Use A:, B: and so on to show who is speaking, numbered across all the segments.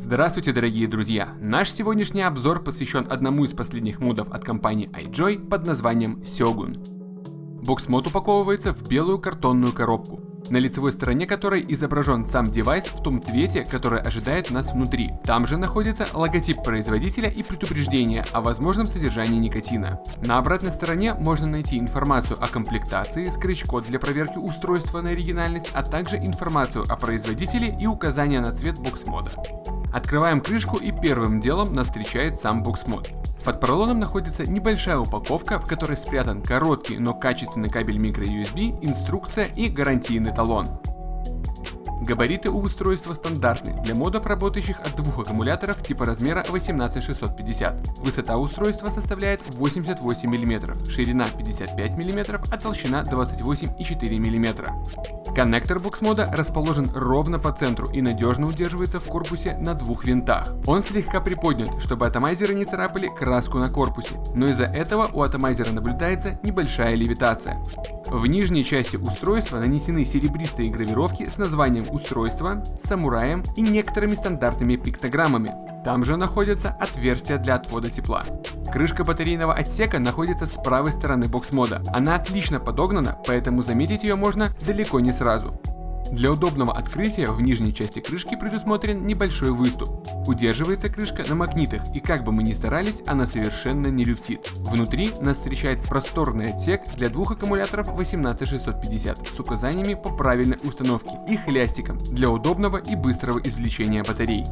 A: Здравствуйте, дорогие друзья! Наш сегодняшний обзор посвящен одному из последних модов от компании iJoy под названием Сёгун. Бокс-мод упаковывается в белую картонную коробку на лицевой стороне которой изображен сам девайс в том цвете, который ожидает нас внутри. Там же находится логотип производителя и предупреждение о возможном содержании никотина. На обратной стороне можно найти информацию о комплектации, скретч-код для проверки устройства на оригинальность, а также информацию о производителе и указания на цвет бокс-мода. Открываем крышку и первым делом нас встречает сам бокс-мод. Под поролоном находится небольшая упаковка, в которой спрятан короткий, но качественный кабель microUSB, инструкция и гарантийный талон. Габариты у устройства стандартны для модов, работающих от двух аккумуляторов типа размера 18650. Высота устройства составляет 88 мм, ширина 55 мм, а толщина 28,4 мм. Коннектор букс-мода расположен ровно по центру и надежно удерживается в корпусе на двух винтах. Он слегка приподнят, чтобы атомайзеры не царапали краску на корпусе, но из-за этого у атомайзера наблюдается небольшая левитация. В нижней части устройства нанесены серебристые гравировки с названием устройства, самураем и некоторыми стандартными пиктограммами. Там же находятся отверстия для отвода тепла. Крышка батарейного отсека находится с правой стороны бокс-мода. Она отлично подогнана, поэтому заметить ее можно далеко не сразу. Для удобного открытия в нижней части крышки предусмотрен небольшой выступ. Удерживается крышка на магнитах и как бы мы ни старались, она совершенно не люфтит. Внутри нас встречает просторный отсек для двух аккумуляторов 18650 с указаниями по правильной установке и хлястиком для удобного и быстрого извлечения батарей.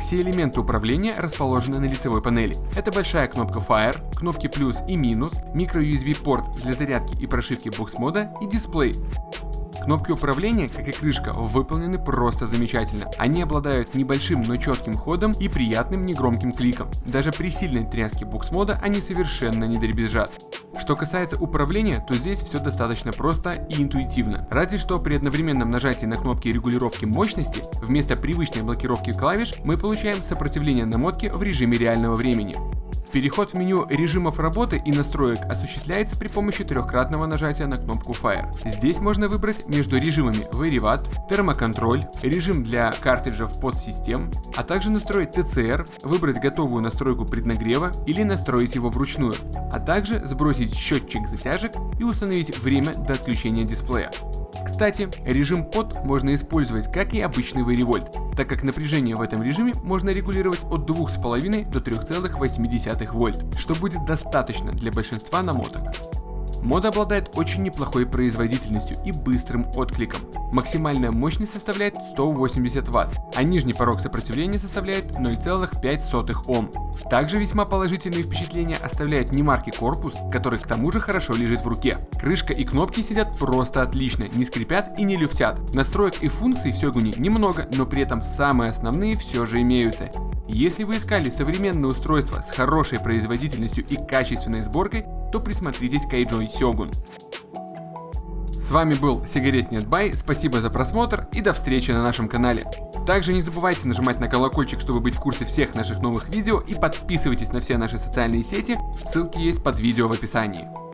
A: Все элементы управления расположены на лицевой панели. Это большая кнопка Fire, кнопки плюс и минус, micro-USB порт для зарядки и прошивки бокс-мода и дисплей. Кнопки управления, как и крышка, выполнены просто замечательно. Они обладают небольшим, но четким ходом и приятным негромким кликом. Даже при сильной тряске букс-мода они совершенно не дребезжат. Что касается управления, то здесь все достаточно просто и интуитивно. Разве что при одновременном нажатии на кнопки регулировки мощности, вместо привычной блокировки клавиш, мы получаем сопротивление намотки в режиме реального времени. Переход в меню режимов работы и настроек осуществляется при помощи трехкратного нажатия на кнопку Fire. Здесь можно выбрать между режимами Varivat, термоконтроль, режим для картриджев подсистем, а также настроить TCR, выбрать готовую настройку преднагрева или настроить его вручную, а также сбросить счетчик затяжек и установить время до отключения дисплея. Кстати, режим под можно использовать как и обычный варивольт, так как напряжение в этом режиме можно регулировать от 2,5 до 3,8 вольт, что будет достаточно для большинства намоток. Мод обладает очень неплохой производительностью и быстрым откликом. Максимальная мощность составляет 180 Вт, а нижний порог сопротивления составляет 0,5 Ом. Также весьма положительные впечатления оставляет немаркий корпус, который к тому же хорошо лежит в руке. Крышка и кнопки сидят просто отлично, не скрипят и не люфтят. Настроек и функций в Сёгуне немного, но при этом самые основные все же имеются. Если вы искали современное устройство с хорошей производительностью и качественной сборкой, то присмотритесь к iJoy Сёгун. С вами был Сигарет Нет Бай, спасибо за просмотр и до встречи на нашем канале. Также не забывайте нажимать на колокольчик, чтобы быть в курсе всех наших новых видео и подписывайтесь на все наши социальные сети, ссылки есть под видео в описании.